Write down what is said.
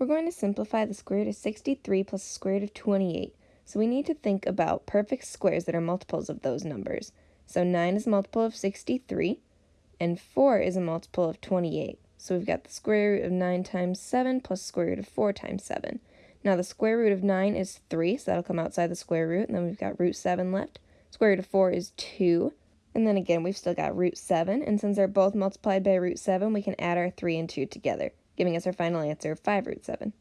We're going to simplify the square root of 63 plus the square root of 28. So we need to think about perfect squares that are multiples of those numbers. So 9 is a multiple of 63, and 4 is a multiple of 28. So we've got the square root of 9 times 7 plus square root of 4 times 7. Now the square root of 9 is 3, so that'll come outside the square root, and then we've got root 7 left. Square root of 4 is 2, and then again we've still got root 7, and since they're both multiplied by root 7, we can add our 3 and 2 together giving us our final answer of 5 root 7.